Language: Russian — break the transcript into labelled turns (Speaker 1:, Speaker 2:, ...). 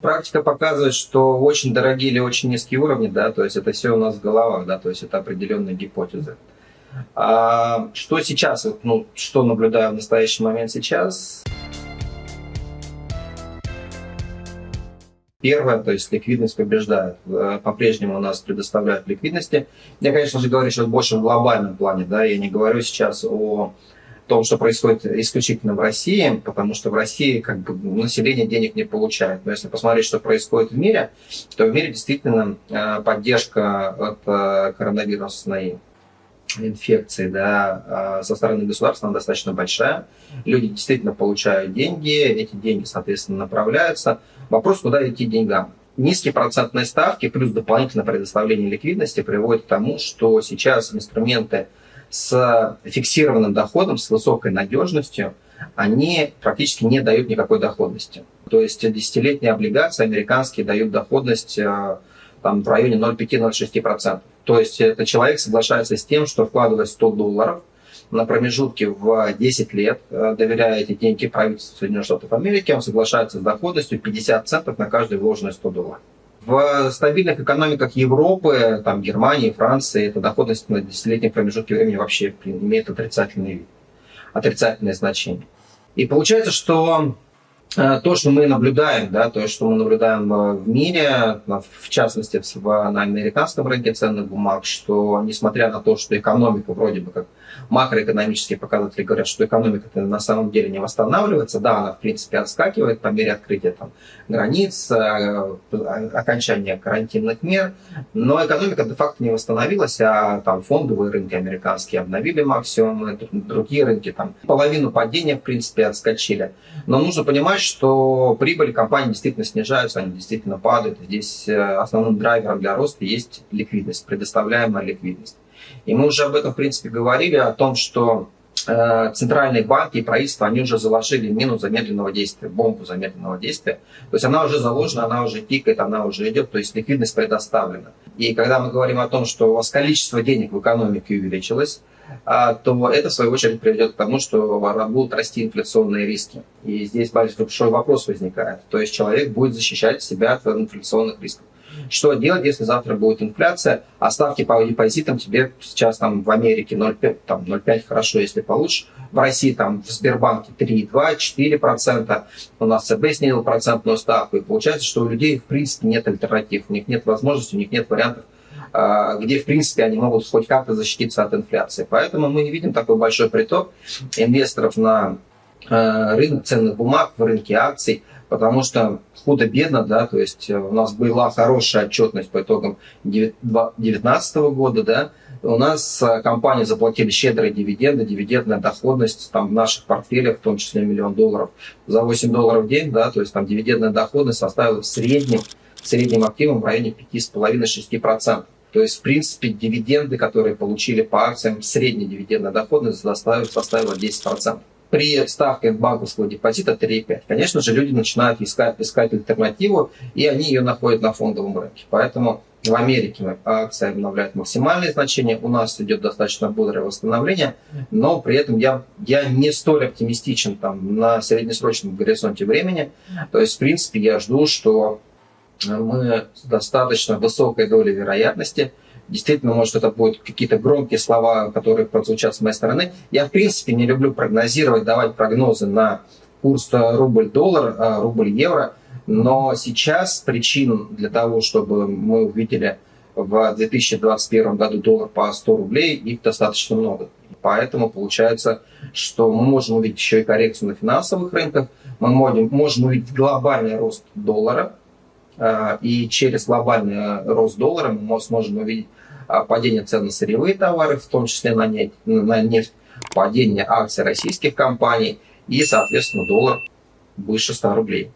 Speaker 1: Практика показывает, что очень дорогие или очень низкие уровни, да, то есть это все у нас в головах, да, то есть это определенные гипотезы. А что сейчас, ну, что наблюдаю в настоящий момент сейчас? Первое, то есть ликвидность побеждает. Э, по-прежнему у нас предоставляют ликвидности. Я, конечно же, говорю сейчас больше в глобальном плане, да, я не говорю сейчас о том, что происходит исключительно в России, потому что в России как бы население денег не получает. Но если посмотреть, что происходит в мире, то в мире действительно э, поддержка от э, коронавирусной инфекции да, э, со стороны государства она достаточно большая. Люди действительно получают деньги, эти деньги, соответственно, направляются. Вопрос, куда идти деньгам. Низкие процентные ставки плюс дополнительное предоставление ликвидности приводят к тому, что сейчас инструменты с фиксированным доходом, с высокой надежностью, они практически не дают никакой доходности. То есть десятилетние облигации американские дают доходность э, там, в районе 0,5-0,6%. То есть это человек соглашается с тем, что вкладывая 100 долларов на промежутке в 10 лет, э, доверяя эти деньги правительству Соединенных Штатов Америки, он соглашается с доходностью 50 центов на каждый вложенный 100 долларов. В стабильных экономиках Европы, там, Германии, Франции, эта доходность на десятилетнем промежутке времени вообще имеет отрицательный отрицательное значение. И получается, что то, что мы наблюдаем, да, то, что мы наблюдаем э, в мире, в частности на американском рынке ценных бумаг, что несмотря на то, что экономика вроде бы как макроэкономические показатели говорят, что экономика на самом деле не восстанавливается. Да, она в принципе отскакивает по мере открытия там, границ, э, окончания карантинных мер, но экономика де-факто не восстановилась, а там фондовые рынки американские обновили максимум, другие рынки там половину падения в принципе отскочили. Но нужно понимать, что прибыли компании действительно снижаются, они действительно падают. Здесь э, основным драйвером для роста есть ликвидность, предоставляемая ликвидность. И мы уже об этом, в принципе, говорили, о том, что э, центральные банки и правительства, они уже заложили мину замедленного действия, бомбу замедленного действия. То есть она уже заложена, она уже пикает, она уже идет, то есть ликвидность предоставлена. И когда мы говорим о том, что у вас количество денег в экономике увеличилось, а, то это, в свою очередь, приведет к тому, что будут расти инфляционные риски. И здесь большой вопрос возникает. То есть человек будет защищать себя от инфляционных рисков. Что делать, если завтра будет инфляция, а ставки по депозитам тебе сейчас там в Америке 0,5, там 0,5 хорошо, если получишь. В России там в Сбербанке 3,2, 4%. У нас ЦБ снизил процентную ставку. И получается, что у людей в принципе нет альтернатив, у них нет возможности, у них нет вариантов а, где, в принципе, они могут хоть как-то защититься от инфляции. Поэтому мы видим такой большой приток инвесторов на а, рынок ценных бумаг, в рынке акций, потому что худо-бедно, да, то есть э, у нас была хорошая отчетность по итогам 2019 года, да, у нас э, компании заплатили щедрые дивиденды, дивидендная доходность там в наших портфелях, в том числе миллион долларов, за 8 долларов в день, да, то есть там дивидендная доходность составила в среднем, среднем активом в районе 5,5-6%. То есть, в принципе, дивиденды, которые получили по акциям, средняя дивидендная доходность составила 10% при ставке банковского депозита 3,5. Конечно же, люди начинают искать, искать альтернативу, и они ее находят на фондовом рынке. Поэтому в Америке акция обновляет максимальные значения, у нас идет достаточно бодрое восстановление, но при этом я, я не столь оптимистичен там, на среднесрочном горизонте времени. То есть, в принципе, я жду, что мы с достаточно высокой долей вероятности – Действительно, может, это будут какие-то громкие слова, которые прозвучат с моей стороны. Я, в принципе, не люблю прогнозировать, давать прогнозы на курс рубль-доллар, а, рубль-евро. Но сейчас причин для того, чтобы мы увидели в 2021 году доллар по 100 рублей, их достаточно много. Поэтому получается, что мы можем увидеть еще и коррекцию на финансовых рынках, мы можем, можем увидеть глобальный рост доллара, и через глобальный рост доллара мы сможем увидеть а, падение цен на сырьевые товары, в том числе на нефть, на нефть падение акций российских компаний и, соответственно, доллар выше 100 рублей.